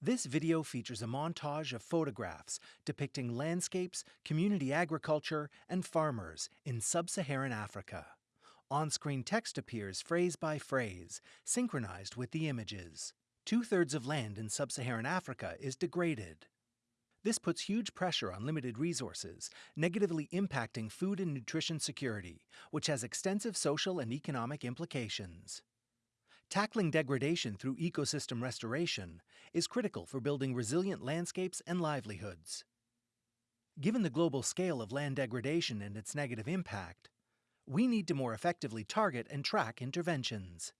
This video features a montage of photographs depicting landscapes, community agriculture, and farmers in sub-Saharan Africa. On-screen text appears phrase by phrase, synchronized with the images. Two-thirds of land in sub-Saharan Africa is degraded. This puts huge pressure on limited resources, negatively impacting food and nutrition security, which has extensive social and economic implications. Tackling degradation through ecosystem restoration is critical for building resilient landscapes and livelihoods. Given the global scale of land degradation and its negative impact, we need to more effectively target and track interventions.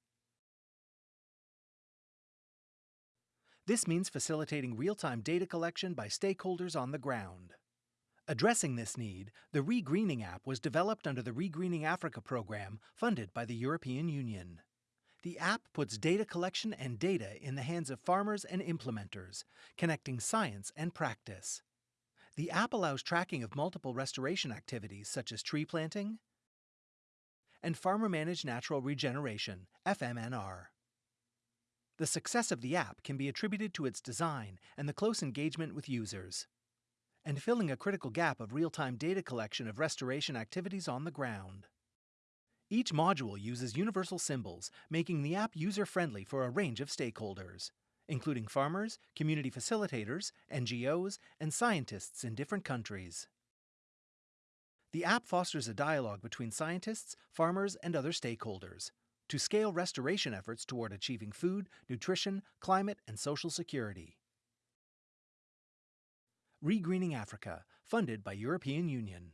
This means facilitating real-time data collection by stakeholders on the ground. Addressing this need, the ReGreening app was developed under the ReGreening Africa program funded by the European Union. The app puts data collection and data in the hands of farmers and implementers, connecting science and practice. The app allows tracking of multiple restoration activities such as tree planting and farmer-managed natural regeneration, FMNR. The success of the app can be attributed to its design and the close engagement with users, and filling a critical gap of real-time data collection of restoration activities on the ground. Each module uses universal symbols, making the app user-friendly for a range of stakeholders, including farmers, community facilitators, NGOs, and scientists in different countries. The app fosters a dialogue between scientists, farmers, and other stakeholders to scale restoration efforts toward achieving food, nutrition, climate, and social security. ReGreening Africa, funded by European Union.